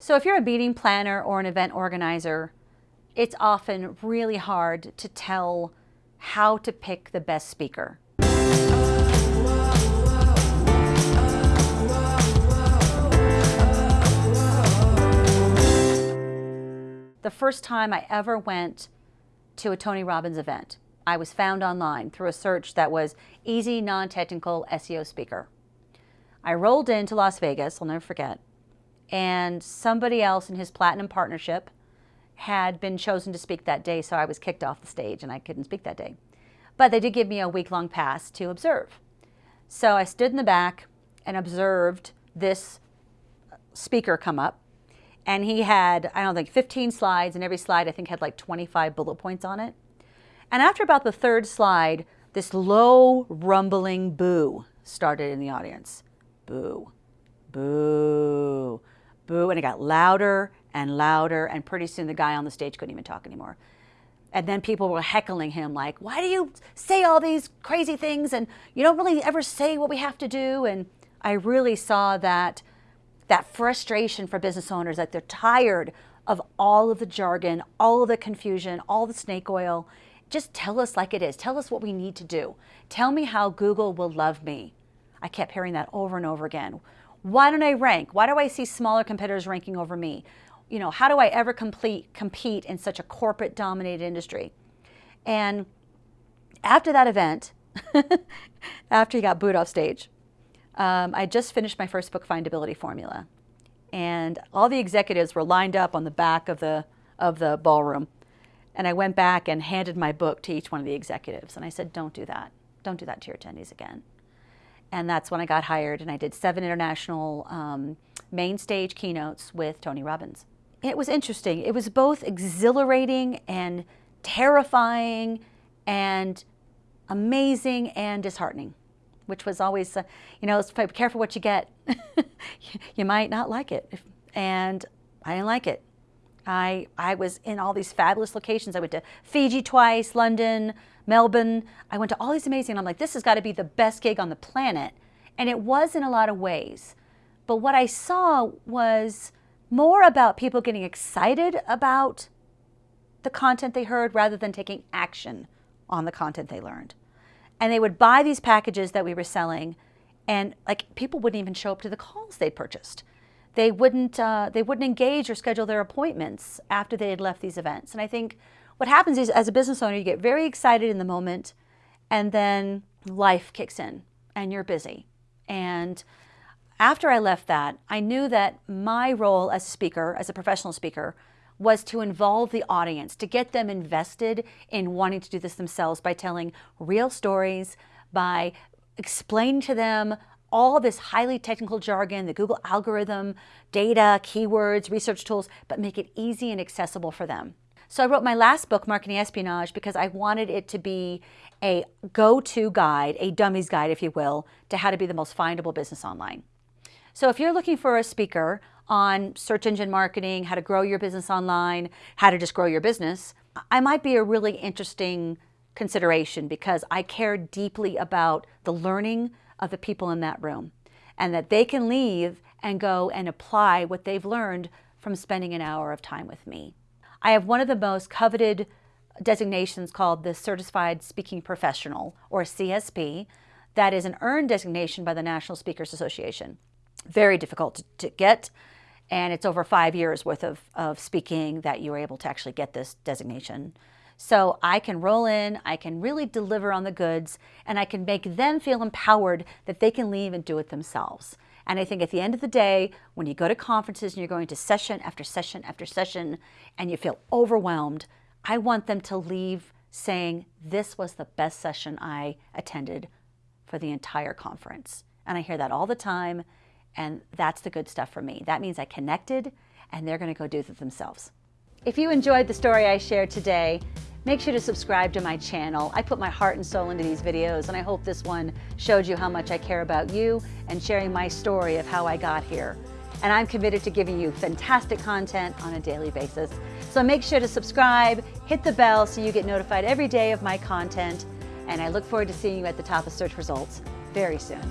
So if you're a meeting planner or an event organizer, it's often really hard to tell how to pick the best speaker. The first time I ever went to a Tony Robbins event, I was found online through a search that was easy, non-technical SEO speaker. I rolled into Las Vegas, I'll never forget, and somebody else in his platinum partnership had been chosen to speak that day, so I was kicked off the stage and I couldn't speak that day. But they did give me a week-long pass to observe. So I stood in the back and observed this speaker come up. And he had, I don't think, 15 slides, and every slide I think had like 25 bullet points on it. And after about the third slide, this low rumbling boo started in the audience. Boo, boo, boo, and it got louder and louder, and pretty soon the guy on the stage couldn't even talk anymore. And then people were heckling him like, why do you say all these crazy things and you don't really ever say what we have to do? And I really saw that, that frustration for business owners, that they're tired of all of the jargon, all of the confusion, all the snake oil. Just tell us like it is. Tell us what we need to do. Tell me how Google will love me. I kept hearing that over and over again. Why don't I rank? Why do I see smaller competitors ranking over me? You know, how do I ever complete, compete in such a corporate dominated industry? And after that event, after he got booed off stage, um, I just finished my first book, Findability Formula. And all the executives were lined up on the back of the, of the ballroom. And I went back and handed my book to each one of the executives. And I said, don't do that. Don't do that to your attendees again. And that's when I got hired and I did seven international um, main stage keynotes with Tony Robbins. It was interesting. It was both exhilarating and terrifying and amazing and disheartening, which was always, uh, you know, be careful what you get. you might not like it. And I didn't like it. I, I was in all these fabulous locations. I went to Fiji twice, London, Melbourne. I went to all these amazing, I'm like, this has got to be the best gig on the planet. And it was in a lot of ways. But what I saw was more about people getting excited about the content they heard rather than taking action on the content they learned. And they would buy these packages that we were selling and like people wouldn't even show up to the calls they purchased they wouldn't, uh, they wouldn't engage or schedule their appointments after they had left these events. And I think what happens is as a business owner, you get very excited in the moment and then life kicks in and you're busy. And after I left that, I knew that my role as a speaker, as a professional speaker, was to involve the audience, to get them invested in wanting to do this themselves by telling real stories, by explaining to them all this highly technical jargon, the Google algorithm, data, keywords, research tools, but make it easy and accessible for them. So I wrote my last book, Marketing Espionage, because I wanted it to be a go-to guide, a dummy's guide, if you will, to how to be the most findable business online. So if you're looking for a speaker on search engine marketing, how to grow your business online, how to just grow your business, I might be a really interesting consideration because I care deeply about the learning of the people in that room and that they can leave and go and apply what they've learned from spending an hour of time with me. I have one of the most coveted designations called the Certified Speaking Professional, or CSP, that is an earned designation by the National Speakers Association. Very difficult to, to get, and it's over five years worth of, of speaking that you're able to actually get this designation. So I can roll in, I can really deliver on the goods, and I can make them feel empowered that they can leave and do it themselves. And I think at the end of the day, when you go to conferences and you're going to session after session after session, and you feel overwhelmed, I want them to leave saying, this was the best session I attended for the entire conference. And I hear that all the time, and that's the good stuff for me. That means I connected, and they're gonna go do it themselves. If you enjoyed the story I shared today, Make sure to subscribe to my channel. I put my heart and soul into these videos and I hope this one showed you how much I care about you and sharing my story of how I got here. And I'm committed to giving you fantastic content on a daily basis. So make sure to subscribe, hit the bell so you get notified every day of my content. And I look forward to seeing you at the top of search results very soon.